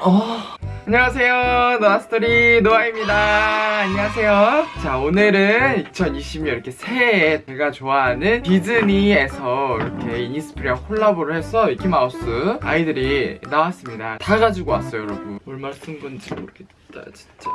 어... 안녕하세요. 노아스토리 노아입니다. 안녕하세요. 자 오늘은 2020년 이렇게 새해에 제가 좋아하는 디즈니에서 이렇게 이니스프리랑 콜라보를 해서 미키마우스 아이들이 나왔습니다. 다 가지고 왔어요 여러분. 얼마 쓴 건지 모르겠다 진짜.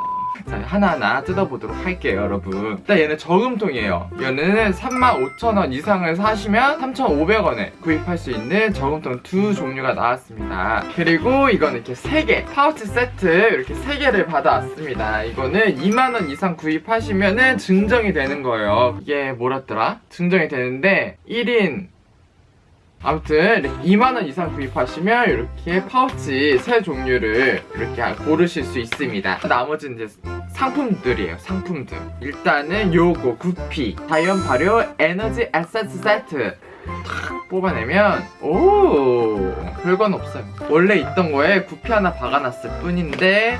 자 하나하나 뜯어보도록 할게요 여러분. 일단 얘는 저금통이에요. 얘는 35,000원 이상을 사시면 3,500원에 구입할 수 있는 저금통 두 종류가 나왔습니다. 그리고 이거는 이렇게 3개 파우치 세트 이렇게 3개를 받아왔습니다. 이거는 2만원 이상 구입하시면 은 증정이 되는 거예요. 이게 뭐랬더라? 증정이 되는데 1인 아무튼 이렇게 2만원 이상 구입하시면 이렇게 파우치 세 종류를 이렇게 고르실 수 있습니다. 나머지는 이제 상품들이에요 상품들. 일단은 요거 구피 자연 발효 에너지 에센스 세트 탁 뽑아내면 오! 별건 없어요. 원래 있던 거에 구피 하나 박아놨을 뿐인데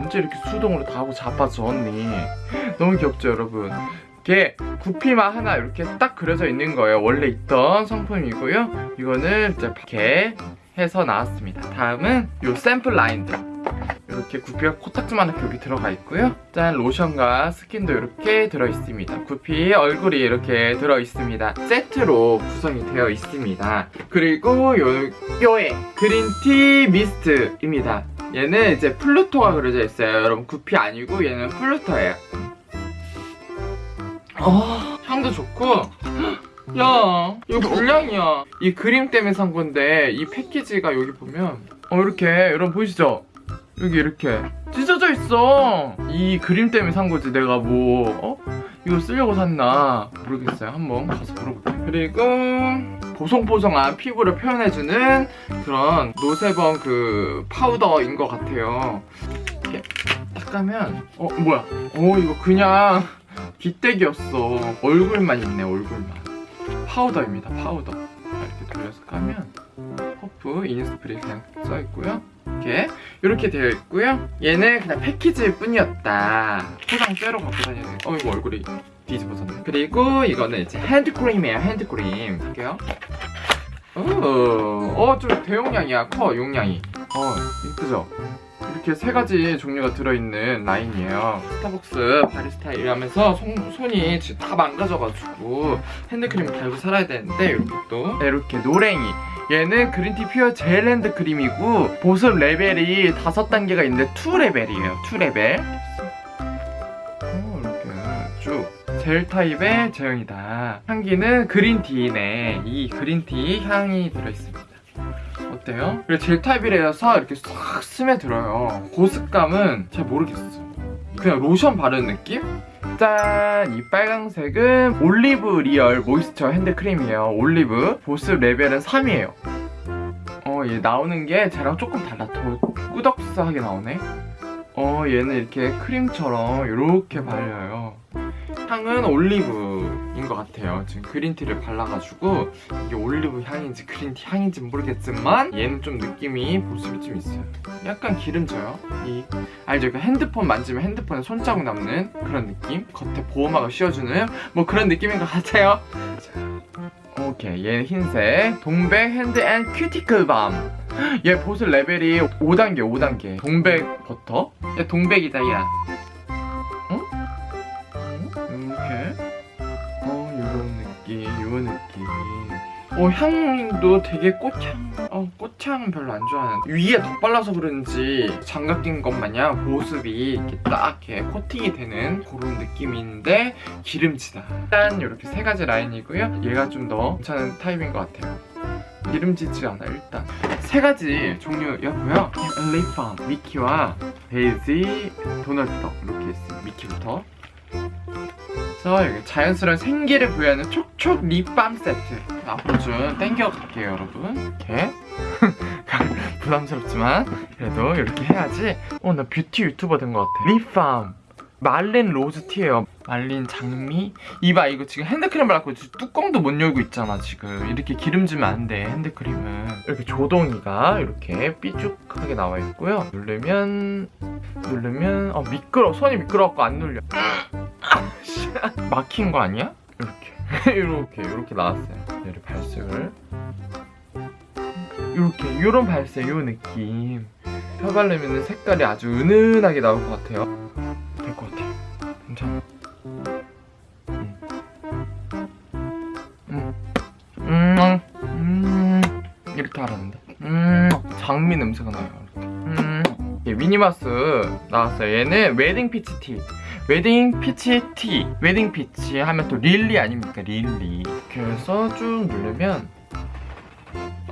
언제 이렇게 수동으로 다 하고 자빠져 언니 너무 귀엽죠 여러분 이렇게 구피만 하나 이렇게 딱 그려져 있는 거예요. 원래 있던 상품이고요. 이거는 이렇게 해서 나왔습니다. 다음은 요 샘플 라인들. 이렇게 구피가 코딱지만하게 여기 들어가 있고요. 짠 로션과 스킨도 이렇게 들어있습니다. 구피 얼굴이 이렇게 들어있습니다. 세트로 구성이 되어 있습니다. 그리고 요, 요에 그린티 미스트입니다. 얘는 이제 플루토가 그려져 있어요. 여러분 구피 아니고 얘는 플루토예요 어, 향도 좋고. 야 이거 불량이야. 이 그림 때문에 산 건데 이 패키지가 여기 보면. 어 이렇게. 여러분 보이시죠? 여기 이렇게 찢어져 있어. 이 그림 때문에 산 거지 내가 뭐. 어? 이거 쓰려고 샀나? 모르겠어요. 한번 가서 물어볼게요. 그리고 보송보송한 피부를 표현해주는 그런 no sebum 그 파우더인 것 같아요. 이렇게 딱 가면 어 뭐야? 어 이거 그냥 껍데기였어. 얼굴만 있네 얼굴만. 파우더입니다 파우더. 이렇게 돌려서 까면 퍼프 이니스프리 그냥 써있고요. 이렇게 이렇게 되어 있고요. 얘는 그냥 패키지일 뿐이었다. 포장 째로 갖고 돼. 어 이거 얼굴이 뒤집어졌네. 그리고 이거는 이제 핸드크림이에요 핸드크림. 할게요 어좀 대용량이야. 커 용량이. 어 이쁘죠? 이렇게 세 가지 종류가 들어있는 라인이에요. 스타벅스 바리스타 일하면서 손, 손이 다 망가져가지고 핸드크림을 달고 살아야 되는데 이렇게 또. 이렇게 노랭이. 얘는 green tea pure 젤 핸드크림이고 보습 레벨이 다섯 단계가 있는데 2레벨이에요 2레벨 젤 타입의 제형이다. 향기는 green tea네 이 green tea 향이 들어있습니다. 어때요? 그리고 젤 타입이라서 이렇게 싹 스며들어요. 보습감은 잘 모르겠어 그냥 로션 바르는 느낌? 짠! 이 빨강색은 올리브 real moisture 핸드크림이에요. 올리브 보습 레벨은 3이에요. 어, 얘 나오는 게 쟤랑 조금 달라. 더 꾸덕스하게 나오네. 어, 얘는 이렇게 크림처럼 이렇게 발려요 향은 올리브인 것 같아요. 지금 green tea를 발라가지고 이게 올리브 향인지 green tea 향인지 모르겠지만 얘는 좀 느낌이 보습이 좀 있어요. 약간 기름져요. 이 알죠? 그 핸드폰 만지면 핸드폰에 손자국 남는 그런 느낌? 겉에 보호막을 씌워주는 뭐 그런 느낌인 것 같아요. 자, 오케이. 얘는 흰색. 동백 hand and cuticle balm 얘 보습 레벨이 5단계 5단계. 동백 버터? 얘 동백이다 야 어 향도 되게 꽃향 어 꽃향은 별로 안 좋아하는데. 위에 덧발라서 그런지 장갑 낀 것 마냥 보습이 이렇게 딱 이렇게 코팅이 되는 그런 느낌인데 기름지다. 일단 이렇게 세 가지 라인이고요. 얘가 좀 더 괜찮은 타입인 것 같아요. 기름지지 않아 일단. 세 가지 종류였고요. 립밤 미키와 데이지 도널드덕 이렇게 있습니다. 미키부터 그래서 여기 자연스러운 생기를 부여하는 촉촉 립밤 세트. 앞으로 좀 땡겨갈게요 여러분. 이렇게. 부담스럽지만 그래도 이렇게 해야지. 어 나 뷰티 유튜버 된 것 같아. 립밤 말린 rose tea예요. 말린 장미? 이봐 이거 지금 핸드크림 발랐고 뚜껑도 못 열고 있잖아 지금. 이렇게 기름지면 안 돼 핸드크림은. 이렇게 조동이가 이렇게 삐죽하게 나와 있고요. 누르면 누르면 어 미끄러 손이 미끄러워갖고 안 눌려. 막힌 거 아니야? 이렇게. 이렇게 이렇게 나왔어요. 얘를 발색을. 이렇게 이런 발색 요 느낌. 펴 바르면 색깔이 아주 은은하게 나올 것 같아요 괜찮아 음. 음. 음. 음. 이렇게 하라는데 음. 장미 냄새가 나요 이렇게. 음. 예, 미니마우스 나왔어요 얘는 wedding peach tea wedding peach tea 웨딩 피치 하면 또 릴리 아닙니까 릴리 그래서 쭉 누르면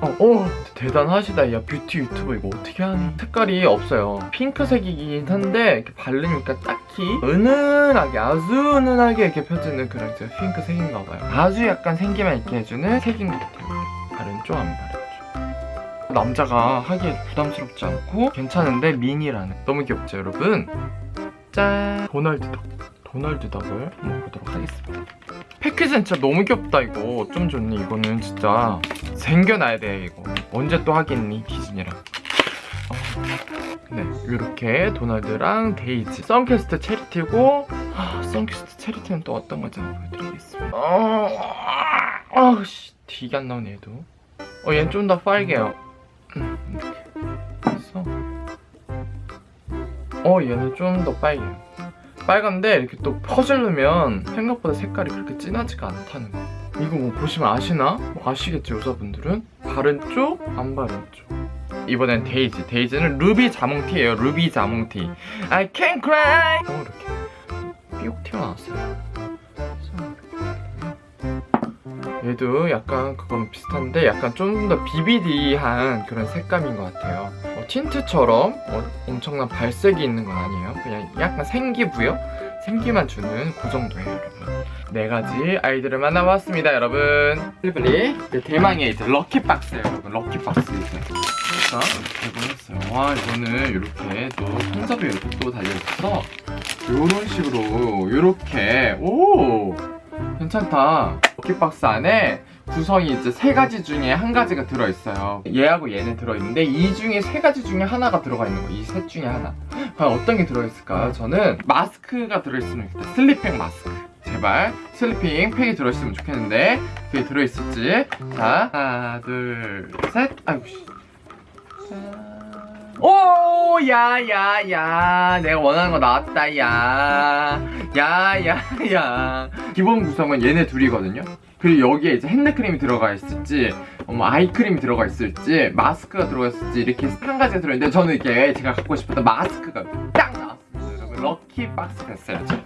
어, 오 대단하시다 야 뷰티 유튜버 이거 어떻게 하니 색깔이 없어요 핑크색이긴 한데 이렇게 바르니까 딱 히 은은하게 아주 은은하게 이렇게 펴지는 그런 이제 핑크 색인가 봐요. 아주 약간 생기만 있게 해주는 색인 것 같아요. 바른쪽 안 바른쪽 남자가 하기에 부담스럽지 않고 괜찮은데 미니라는. 너무 귀엽죠 여러분? 짠! 도널드 덕 도널드 덕을 한번 보도록 하겠습니다. 패키지는 진짜 너무 귀엽다 이거. 좀 좋니 이거는 진짜 생겨놔야 돼 이거. 언제 또 하겠니 디즈니랑? 어, 네 이렇게 도널드랑 데이지 선캐스트 체리티고 아, 선캐스트 체리티는 또 어떤 건지 한번 보여드리겠습니다. 어, 아우씨 되게 안 나오네 얘도. 어 얘는 좀 더 빨개요. 음, 그래서. 어 얘는 좀 더 빨개요. 빨간데 이렇게 또 퍼질르면 생각보다 색깔이 그렇게 진하지가 않다는 거. 이거 뭐 보시면 아시나? 뭐 아시겠죠 여자분들은? 바른 쪽, 안 바른 쪽 이번엔 데이지. 데이지는 루비 자몽티예요. 루비 자몽티. I can cry. 어 이렇게. 삐옥 튀어나왔어요. 얘도 약간 그건 비슷한데 약간 좀 더 비비디한 그런 색감인 것 같아요. 어, 틴트처럼 어, 엄청난 발색이 있는 건 아니에요. 그냥 약간 생기부여? 생기만 주는 그 정도예요 여러분 네 가지 아이들을 만나봤습니다 여러분. 빨리빨리 네, 대망의 이제 럭키박스예요 여러분 럭키박스. 이제 자 이렇게 개봉했어요? 와 이거는 이렇게 또 손잡이 이렇게 또 달려있어서 이런 식으로 이렇게. 오! 괜찮다. lucky box 안에 구성이 이제 세 가지 중에 한 가지가 들어있어요. 얘하고 얘는 들어있는데 이 중에 세 가지 중에 하나가 들어가 있는 거 이 셋 중에 하나. 과연 어떤 게 들어있을까 저는 마스크가 들어있으면 좋겠다. sleeping 마스크 제발 sleeping 팩이 들어있으면 좋겠는데 그게 들어있을지 자 하나 둘 셋 아이고 씨 오, 야, 야, 야. 내가 원하는 거 나왔다, 야. 야, 야, 야. 기본 구성은 얘네 둘이거든요. 그리고 여기에 이제 핸드크림이 들어가 있을지, 어, 뭐 아이크림이 들어가 있을지, 마스크가 들어가 있을지, 이렇게 한 가지가 들어있는데, 저는 이게 제가 갖고 싶었던 마스크가 딱 lucky box 됐어요, 지금.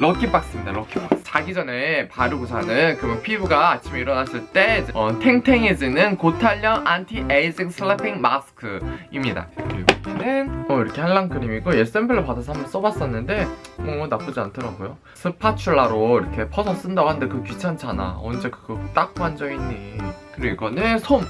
lucky box입니다 lucky box. 자기 전에 바르고 자는 그러면 피부가 아침에 일어났을 때 어, 탱탱해지는 고탄력 anti-aging sleeping 마스크입니다. 그리고 얘는 어, 이렇게 한란크림이고 얘 샘플로 받아서 한번 써봤었는데 어, 나쁘지 않더라고요. spatula로 이렇게 퍼서 쓴다고 하는데 그거 귀찮잖아. 언제 그거 닦고 앉아있니? 그리고 이거는 솜.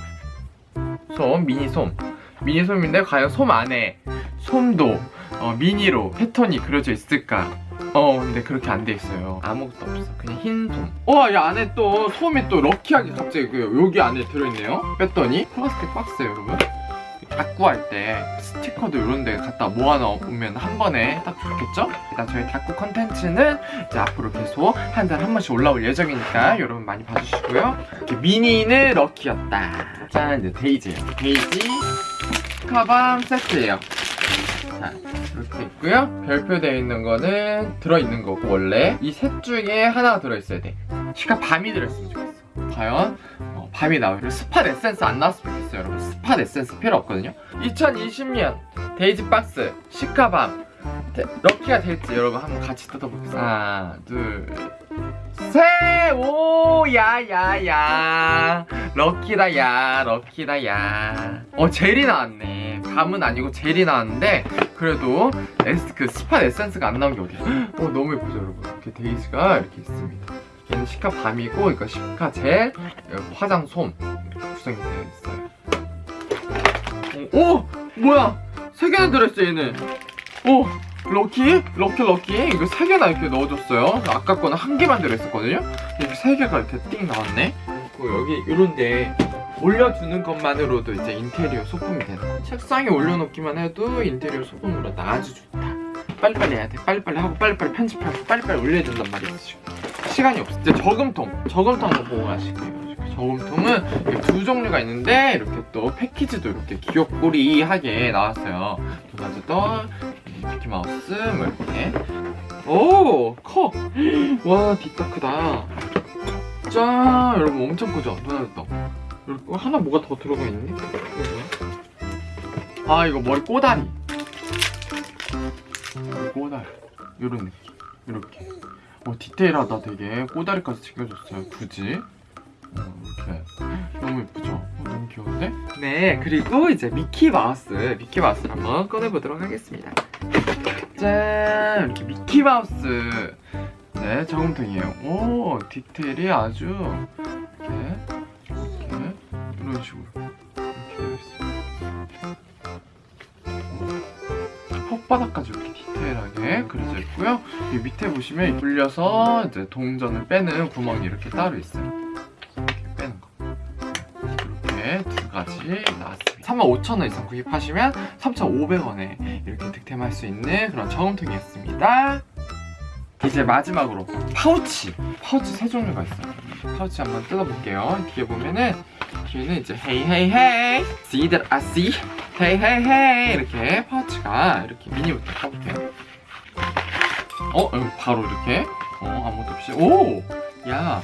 솜, 미니 솜. 미니 솜인데 과연 솜 안에 솜도 어, 미니로 패턴이 그려져 있을까? 어 근데 그렇게 안 돼 있어요. 아무것도 없어. 그냥 흰솜 우와 이 안에 또 솜이 또 lucky하게 갑자기 그 여기 안에 들어있네요. 뺐더니 플라스틱 박스예요 여러분. 다꾸 할때 스티커도 이런 데 갖다 모아놓으면 한 번에 딱 좋겠죠? 일단 저희 다꾸 컨텐츠는 이제 앞으로 계속 한 달에 한 번씩 올라올 예정이니까 여러분 많이 봐주시고요. 이렇게 미니는 lucky였다. 짠 이제 데이지예요. 데이지. 가방 세트예요. 자 이렇게 있고요. 별표 되어 있는 거는 들어있는 거고 원래 이 셋 중에 하나가 들어있어야 돼. cica balm이 들어있으면 좋겠어. 과연? 어, balm이 그리고 spot 에센스 안 나왔으면 좋겠어요 여러분. spot 에센스 필요 없거든요. 2020년 데이지 박스 cica balm. 데- lucky가 될지 여러분 한번 같이 뜯어보겠습니다. 하나 둘셋오 야야야. lucky다 야 lucky다 야어 젤이 나왔네. balm은 아니고 젤이 나왔는데 그래도 에스, 그 spot 에센스가 안 나온 게 어디야 어? 너무 예쁘죠 여러분? 이렇게 데이지가 이렇게 있습니다. 얘는 cica balm이고 이거 cica 젤 화장 솜 이렇게 구성이 되어 있어요. 오, 오! 뭐야? 세 개나 들어있어 얘는 오 럭키? 럭키 럭키. 이거 세 개나 이렇게 넣어줬어요. 아까 거는 한 개만 들어있었거든요. 이렇게 세 개가 이렇게 띵 나왔네. 그리고 여기 이런데 올려주는 것만으로도 이제 인테리어 소품이 되는 거 책상에 올려놓기만 해도 인테리어 소품으로 나 아주 좋다. 빨리빨리 해야 돼. 빨리빨리 하고 빨리빨리 편집하고 빨리빨리 올려야 된단 말이야 지금 시간이 없어. 이제 저금통 저금통 한번 보고 가실게요. 저금통은 두 종류가 있는데 이렇게 또 패키지도 이렇게 귀엽고리하게 나왔어요. 도나드도 미키마우스 뭐 이렇게. 오 커! 와 뒷다 크다. 짠 여러분 엄청 크죠? 어, 하나 뭐가 더 들어가 뭐야? 아 이거 머리 꼬다리. 꼬다리. 요런 느낌. 이렇게. 어 디테일하다 되게. 꼬다리까지 챙겨줬어요 굳이. 어, 이렇게. 너무 예쁘죠? 어, 너무 귀여운데? 네 그리고 이제 미키 마우스 미키 마우스를 한번 꺼내보도록 하겠습니다. 짠! 이렇게 미키 마우스. 네 저금통이에요. 오 디테일이 아주 이렇게 이렇게 이런 식으로 이렇게 되어 오, 혓바닥까지 이렇게 디테일하게 그려져 있고요. 이 밑에 보시면 돌려서 이제 동전을 빼는 구멍이 이렇게 따로 있어요 두 가지 나왔습니다. 35,000원 이상 구입하시면 3,500원에 이렇게 득템할 수 있는 그런 저금통이었습니다. 이제 마지막으로 파우치. 파우치 세 종류가 있어요. 파우치 한번 뜯어볼게요. 뒤에 보면은 뒤에는 이제 hey hey hey see that I see Hey hey hey. 이렇게 파우치가 이렇게 미니부터 까볼게요 어? 여기 바로 이렇게. 어 아무것도 없이. 오! 야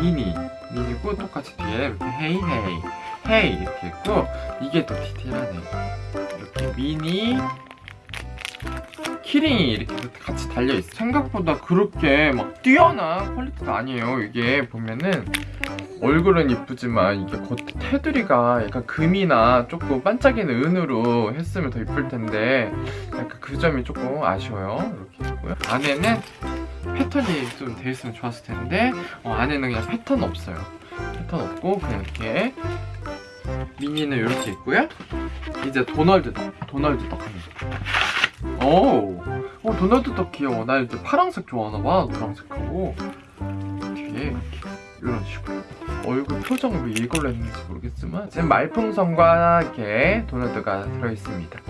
미니. 미니고 똑같이 뒤에 이렇게 hey hey hey 이렇게 있고 이게 더 디테일하네 이렇게 미니 key ring이 이렇게 같이 달려있어 생각보다 그렇게 막 뛰어난 quality가 아니에요. 이게 보면은 얼굴은 이쁘지만 이게 겉에 테두리가 약간 금이나 조금 반짝이는 은으로 했으면 더 이쁠 텐데 약간 그 점이 조금 아쉬워요. 이렇게 있고요. 안에는 패턴이 좀돼 있으면 좋았을 텐데 어, 안에는 그냥 패턴 없어요. 패턴 없고 그냥 이렇게 미니는 이렇게 있고요. 이제 도널드 덕 도널드 덕 오, 어, 도널드 덕 귀여워. 나 이제 파란색 좋아하나봐 노란색하고. 뒤에 이렇게. 이런 식으로. 얼굴 표정 왜 이걸로 했는지 모르겠지만 지금 말풍선과 이렇게 도널드가 들어있습니다.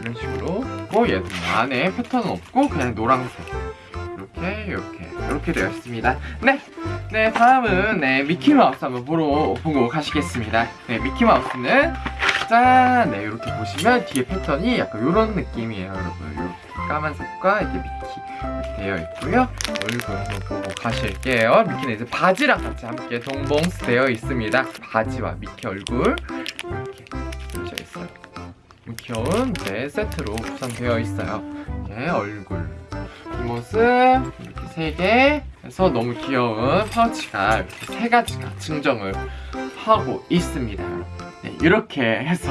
이런 식으로. 고 얘도 안에 패턴은 없고 그냥 노란색. 이렇게 이렇게 이렇게 되어 있습니다. 네, 네 다음은 네 미키마우스 한번 보러 보고 가시겠습니다. 네 미키마우스는 짠! 네 이렇게 보시면 뒤에 패턴이 약간 이런 느낌이에요 여러분. 이렇게 까만색과 이게 미키 이렇게 되어 있고요. 얼굴 한번 보고 가실게요. 미키는 이제 바지랑 같이 함께 동봉스 되어 있습니다. 바지와 미키 얼굴 이렇게 그려져 있어요. 귀여운 네 세트로 구성되어 있어요. 이렇게 얼굴. 뒷모습 이렇게 세개 해서 너무 귀여운 파우치가 이렇게 세 가지가 증정을 하고 있습니다. 네, 이렇게 해서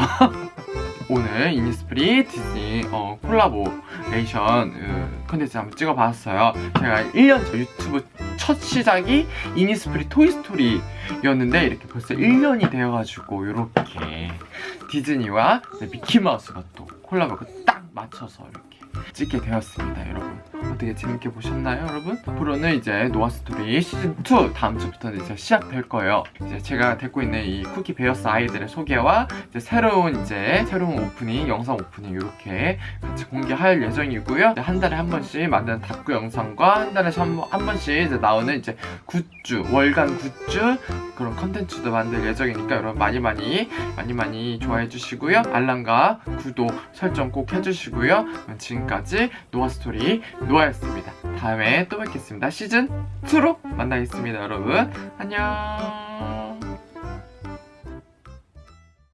오늘 이니스프리 디즈니 어, 콜라보레이션 어, 컨텐츠 한번 찍어봤어요. 제가 1년 전 유튜브 첫 시작이 이니스프리 토이스토리였는데 이렇게 벌써 1년이 되어가지고 이렇게 디즈니와 네, 미키마우스가 또 콜라보가 딱 맞춰서 이렇게 찍게 되었습니다 여러분. 어떻게 재밌게 보셨나요 여러분? 앞으로는 이제 노아스토리 시즌2 다음 주부터는 이제 시작될 거예요. 이제 제가 데리고 있는 이 쿠키 베어스 아이들의 소개와 이제 새로운 이제 새로운 오프닝 영상 오프닝 이렇게 같이 공개할 예정이고요. 한 달에 한 번씩 만드는 다큐 영상과 한 달에 한, 한 번씩 이제 나오는 이제 굿즈 월간 굿즈 그런 컨텐츠도 만들 예정이니까 여러분 많이 많이 많이 많이 좋아해 주시고요. 알람과 구독 설정 꼭 해주시고요. 그럼 지금까지 노아스토리 노아였습니다. 다음에 또 뵙겠습니다. 시즌2로 만나겠습니다 여러분. 안녕